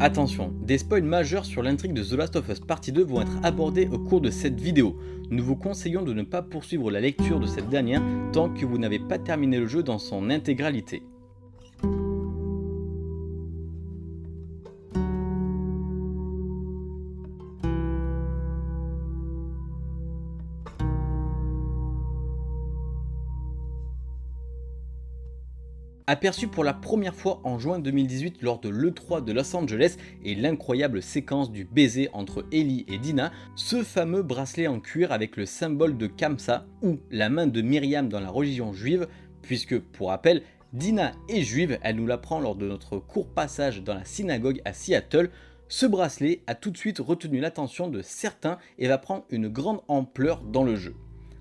Attention, des spoils majeurs sur l'intrigue de The Last of Us Partie 2 vont être abordés au cours de cette vidéo. Nous vous conseillons de ne pas poursuivre la lecture de cette dernière tant que vous n'avez pas terminé le jeu dans son intégralité. Aperçu pour la première fois en juin 2018 lors de l'E3 de Los Angeles et l'incroyable séquence du baiser entre Ellie et Dina, ce fameux bracelet en cuir avec le symbole de Kamsa ou la main de Myriam dans la religion juive, puisque pour rappel, Dina est juive, elle nous l'apprend lors de notre court passage dans la synagogue à Seattle, ce bracelet a tout de suite retenu l'attention de certains et va prendre une grande ampleur dans le jeu.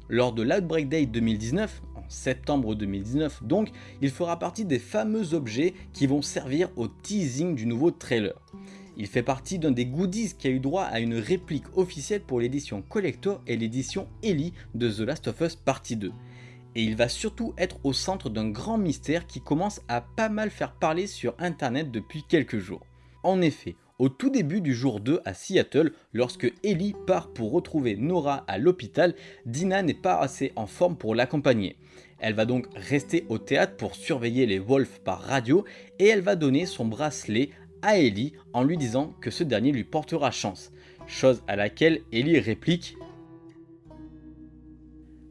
Lors de l'Outbreak Day 2019, septembre 2019 donc, il fera partie des fameux objets qui vont servir au teasing du nouveau trailer. Il fait partie d'un des goodies qui a eu droit à une réplique officielle pour l'édition Collector et l'édition Ellie de The Last of Us Partie 2. Et il va surtout être au centre d'un grand mystère qui commence à pas mal faire parler sur internet depuis quelques jours. En effet, au tout début du jour 2 à Seattle, lorsque Ellie part pour retrouver Nora à l'hôpital, Dina n'est pas assez en forme pour l'accompagner. Elle va donc rester au théâtre pour surveiller les Wolves par radio et elle va donner son bracelet à Ellie en lui disant que ce dernier lui portera chance. Chose à laquelle Ellie réplique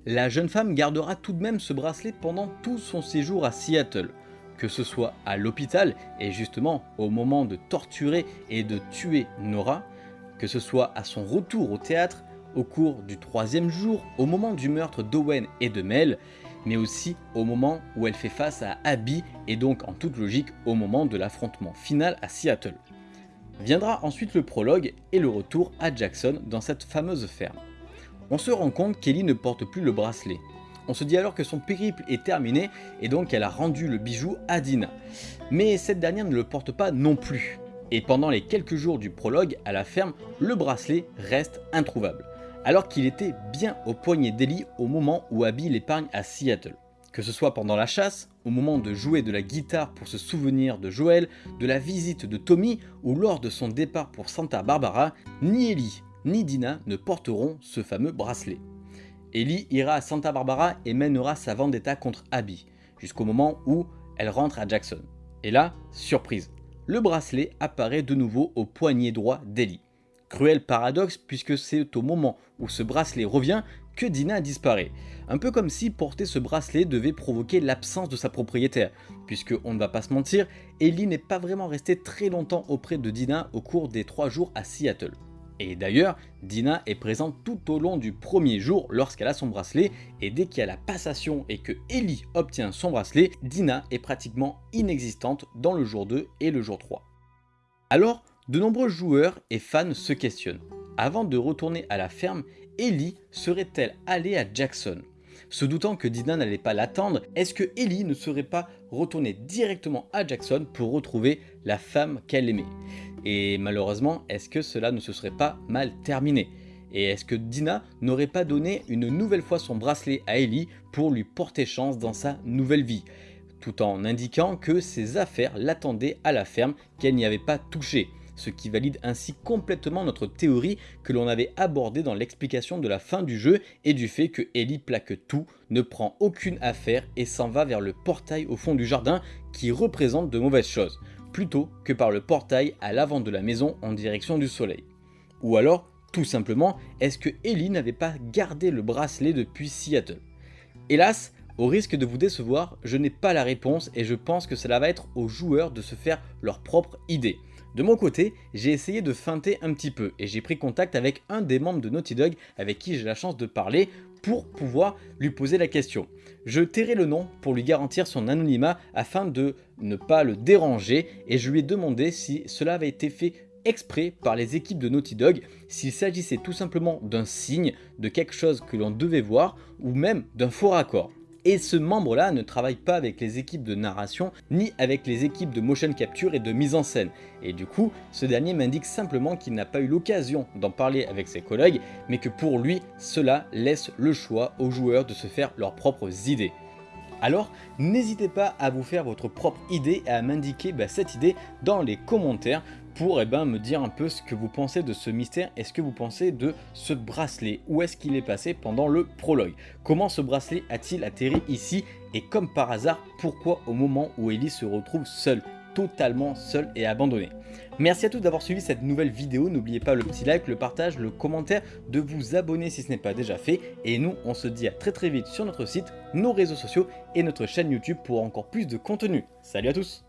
La jeune femme gardera tout de même ce bracelet pendant tout son séjour à Seattle que ce soit à l'hôpital et justement au moment de torturer et de tuer Nora, que ce soit à son retour au théâtre, au cours du troisième jour, au moment du meurtre d'Owen et de Mel, mais aussi au moment où elle fait face à Abby et donc en toute logique au moment de l'affrontement final à Seattle. Viendra ensuite le prologue et le retour à Jackson dans cette fameuse ferme. On se rend compte qu'Ellie ne porte plus le bracelet, on se dit alors que son périple est terminé et donc elle a rendu le bijou à Dina. Mais cette dernière ne le porte pas non plus. Et pendant les quelques jours du prologue à la ferme, le bracelet reste introuvable. Alors qu'il était bien au poignet d'Ellie au moment où Abby l'épargne à Seattle. Que ce soit pendant la chasse, au moment de jouer de la guitare pour se souvenir de Joël, de la visite de Tommy ou lors de son départ pour Santa Barbara, ni Ellie ni Dina ne porteront ce fameux bracelet. Ellie ira à Santa Barbara et mènera sa vendetta contre Abby, jusqu'au moment où elle rentre à Jackson. Et là, surprise, le bracelet apparaît de nouveau au poignet droit d'Ellie. Cruel paradoxe puisque c'est au moment où ce bracelet revient que Dina disparaît. Un peu comme si porter ce bracelet devait provoquer l'absence de sa propriétaire, puisque on ne va pas se mentir, Ellie n'est pas vraiment restée très longtemps auprès de Dina au cours des 3 jours à Seattle. Et d'ailleurs, Dina est présente tout au long du premier jour lorsqu'elle a son bracelet et dès qu'il y a la passation et que Ellie obtient son bracelet, Dina est pratiquement inexistante dans le jour 2 et le jour 3. Alors, de nombreux joueurs et fans se questionnent. Avant de retourner à la ferme, Ellie serait-elle allée à Jackson? Se doutant que Dina n'allait pas l'attendre, est-ce que Ellie ne serait pas retournée directement à Jackson pour retrouver la femme qu'elle aimait? Et malheureusement, est-ce que cela ne se serait pas mal terminé? Et est-ce que Dina n'aurait pas donné une nouvelle fois son bracelet à Ellie pour lui porter chance dans sa nouvelle vie? Tout en indiquant que ses affaires l'attendaient à la ferme, qu'elle n'y avait pas touché. Ce qui valide ainsi complètement notre théorie que l'on avait abordée dans l'explication de la fin du jeu et du fait que Ellie plaque tout, ne prend aucune affaire et s'en va vers le portail au fond du jardin qui représente de mauvaises choses plutôt que par le portail à l'avant de la maison en direction du soleil. Ou alors, tout simplement, est-ce que Ellie n'avait pas gardé le bracelet depuis Seattle? Hélas, au risque de vous décevoir, je n'ai pas la réponse et je pense que cela va être aux joueurs de se faire leur propre idée. De mon côté, j'ai essayé de feinter un petit peu et j'ai pris contact avec un des membres de Naughty Dog avec qui j'ai la chance de parler pour pouvoir lui poser la question. Je tairai le nom pour lui garantir son anonymat afin de ne pas le déranger et je lui ai demandé si cela avait été fait exprès par les équipes de Naughty Dog, s'il s'agissait tout simplement d'un signe, de quelque chose que l'on devait voir ou même d'un faux raccord. Et ce membre là ne travaille pas avec les équipes de narration ni avec les équipes de motion capture et de mise en scène. Et du coup, ce dernier m'indique simplement qu'il n'a pas eu l'occasion d'en parler avec ses collègues, mais que pour lui, cela laisse le choix aux joueurs de se faire leurs propres idées. Alors, n'hésitez pas à vous faire votre propre idée et à m'indiquer bah, cette idée dans les commentaires pour eh ben, me dire un peu ce que vous pensez de ce mystère. Et ce que vous pensez de ce bracelet? Où est-ce qu'il est passé pendant le prologue? Comment ce bracelet a-t-il atterri ici? Et comme par hasard, pourquoi au moment où Ellie se retrouve seule? Totalement seule et abandonnée. Merci à tous d'avoir suivi cette nouvelle vidéo, n'oubliez pas le petit like, le partage, le commentaire, de vous abonner si ce n'est pas déjà fait, et nous on se dit à très très vite sur notre site, nos réseaux sociaux et notre chaîne YouTube pour encore plus de contenu. Salut à tous